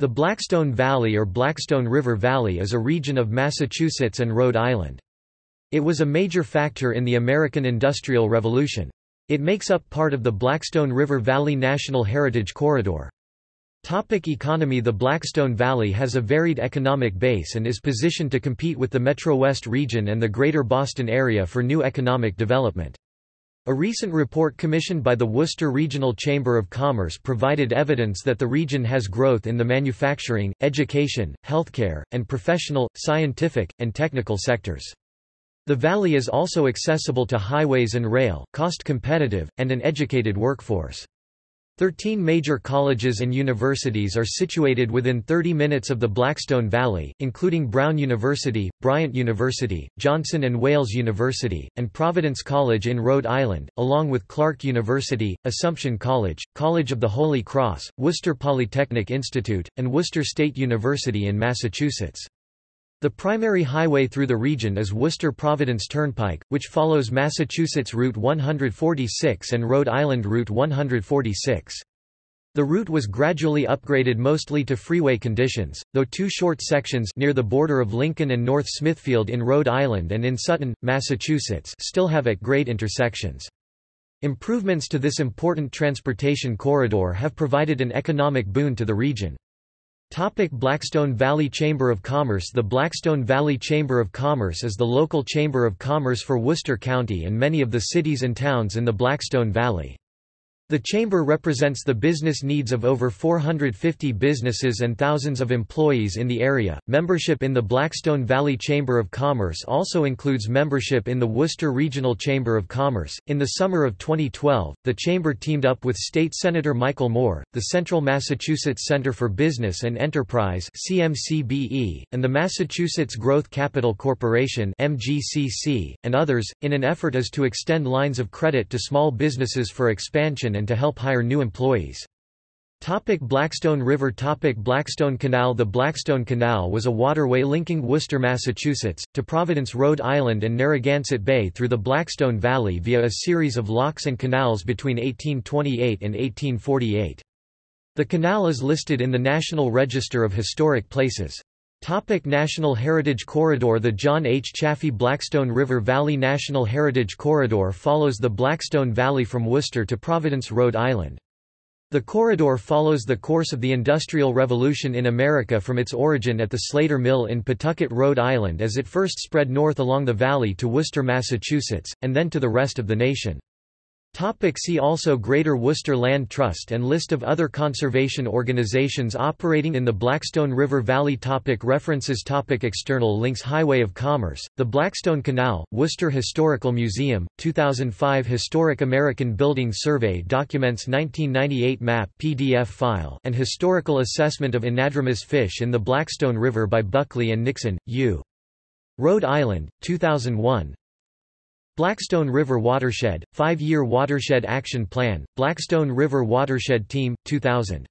The Blackstone Valley or Blackstone River Valley is a region of Massachusetts and Rhode Island. It was a major factor in the American Industrial Revolution. It makes up part of the Blackstone River Valley National Heritage Corridor. Topic economy The Blackstone Valley has a varied economic base and is positioned to compete with the Metro West region and the Greater Boston area for new economic development. A recent report commissioned by the Worcester Regional Chamber of Commerce provided evidence that the region has growth in the manufacturing, education, healthcare, and professional, scientific, and technical sectors. The valley is also accessible to highways and rail, cost competitive, and an educated workforce. Thirteen major colleges and universities are situated within 30 minutes of the Blackstone Valley, including Brown University, Bryant University, Johnson and Wales University, and Providence College in Rhode Island, along with Clark University, Assumption College, College of the Holy Cross, Worcester Polytechnic Institute, and Worcester State University in Massachusetts. The primary highway through the region is Worcester-Providence Turnpike, which follows Massachusetts Route 146 and Rhode Island Route 146. The route was gradually upgraded mostly to freeway conditions, though two short sections near the border of Lincoln and North Smithfield in Rhode Island and in Sutton, Massachusetts still have at-grade intersections. Improvements to this important transportation corridor have provided an economic boon to the region. Topic Blackstone Valley Chamber of Commerce The Blackstone Valley Chamber of Commerce is the local chamber of commerce for Worcester County and many of the cities and towns in the Blackstone Valley. The chamber represents the business needs of over 450 businesses and thousands of employees in the area. Membership in the Blackstone Valley Chamber of Commerce also includes membership in the Worcester Regional Chamber of Commerce. In the summer of 2012, the chamber teamed up with State Senator Michael Moore, the Central Massachusetts Center for Business and Enterprise (CMCBE), and the Massachusetts Growth Capital Corporation (MGCC), and others, in an effort as to extend lines of credit to small businesses for expansion and to help hire new employees. Topic Blackstone River Topic Blackstone Canal The Blackstone Canal was a waterway linking Worcester, Massachusetts, to Providence, Rhode Island and Narragansett Bay through the Blackstone Valley via a series of locks and canals between 1828 and 1848. The canal is listed in the National Register of Historic Places. Topic National Heritage Corridor The John H. Chafee Blackstone River Valley National Heritage Corridor follows the Blackstone Valley from Worcester to Providence, Rhode Island. The corridor follows the course of the Industrial Revolution in America from its origin at the Slater Mill in Pawtucket, Rhode Island as it first spread north along the valley to Worcester, Massachusetts, and then to the rest of the nation. Topic see also Greater Worcester Land Trust and List of other conservation organizations operating in the Blackstone River Valley topic References topic External links Highway of Commerce, the Blackstone Canal, Worcester Historical Museum, 2005 Historic American Building Survey Documents 1998 Map PDF file and Historical Assessment of Anadromous Fish in the Blackstone River by Buckley and Nixon, U. Rhode Island, 2001 Blackstone River Watershed, Five-Year Watershed Action Plan, Blackstone River Watershed Team, 2000